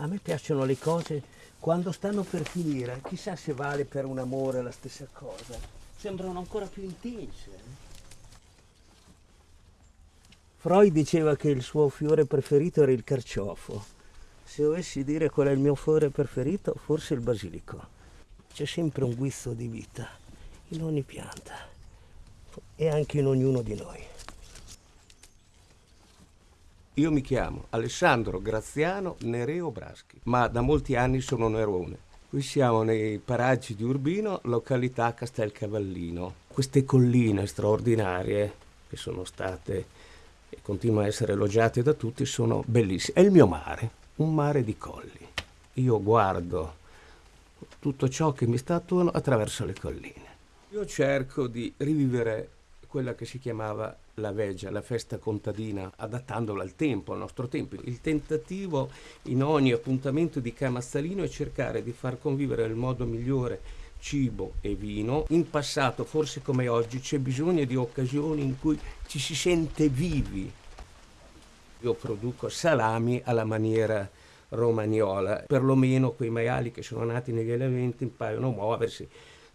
A me piacciono le cose quando stanno per finire, chissà se vale per un amore la stessa cosa. Sembrano ancora più intense. eh. Freud diceva che il suo fiore preferito era il carciofo. Se dovessi dire qual è il mio fiore preferito, forse il basilico. C'è sempre un guizzo di vita in ogni pianta e anche in ognuno di noi. Io mi chiamo Alessandro Graziano Nereo Braschi, ma da molti anni sono Nerone. Qui siamo nei paraggi di Urbino, località Castelcavallino. Queste colline straordinarie che sono state e continuano a essere elogiate da tutti sono bellissime. È il mio mare, un mare di colli. Io guardo tutto ciò che mi sta attorno attraverso le colline. Io cerco di rivivere quella che si chiamava la veggia, la festa contadina, adattandola al tempo, al nostro tempo. Il tentativo in ogni appuntamento di Camazzalino è cercare di far convivere nel modo migliore cibo e vino. In passato, forse come oggi, c'è bisogno di occasioni in cui ci si sente vivi. Io produco salami alla maniera romagnola, perlomeno quei maiali che sono nati negli allevamenti impaiono a muoversi,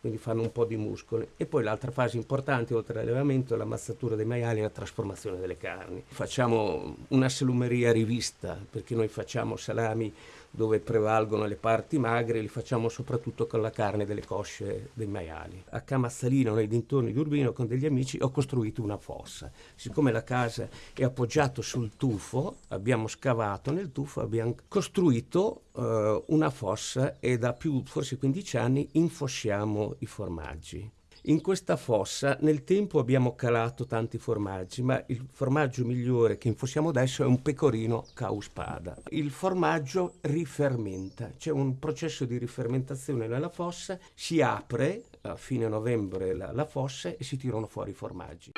quindi fanno un po' di muscoli. E poi l'altra fase importante, oltre all'allevamento, è la mazzatura dei maiali e la trasformazione delle carni. Facciamo una salumeria rivista, perché noi facciamo salami dove prevalgono le parti magre, li facciamo soprattutto con la carne delle cosce dei maiali. A Camazzalino, nei dintorni di Urbino, con degli amici, ho costruito una fossa. Siccome la casa è appoggiata sul tufo, abbiamo scavato nel tufo, abbiamo costruito eh, una fossa e da più, forse 15 anni, infossiamo i formaggi. In questa fossa nel tempo abbiamo calato tanti formaggi, ma il formaggio migliore che infossiamo adesso è un pecorino causpada. Il formaggio rifermenta, c'è un processo di rifermentazione nella fossa, si apre a fine novembre la, la fossa e si tirano fuori i formaggi.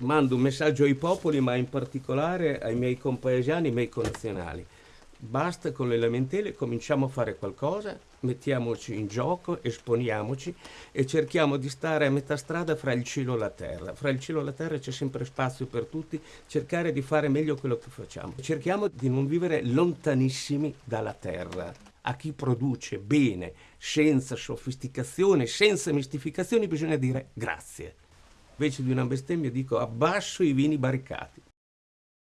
Mando un messaggio ai popoli, ma in particolare ai miei compaesani, ai miei connazionali. Basta con le lamentele, cominciamo a fare qualcosa, mettiamoci in gioco, esponiamoci e cerchiamo di stare a metà strada fra il cielo e la terra. Fra il cielo e la terra c'è sempre spazio per tutti, cercare di fare meglio quello che facciamo. Cerchiamo di non vivere lontanissimi dalla terra. A chi produce bene, senza sofisticazione, senza mistificazioni, bisogna dire grazie. Invece di una bestemmia dico abbasso i vini barricati.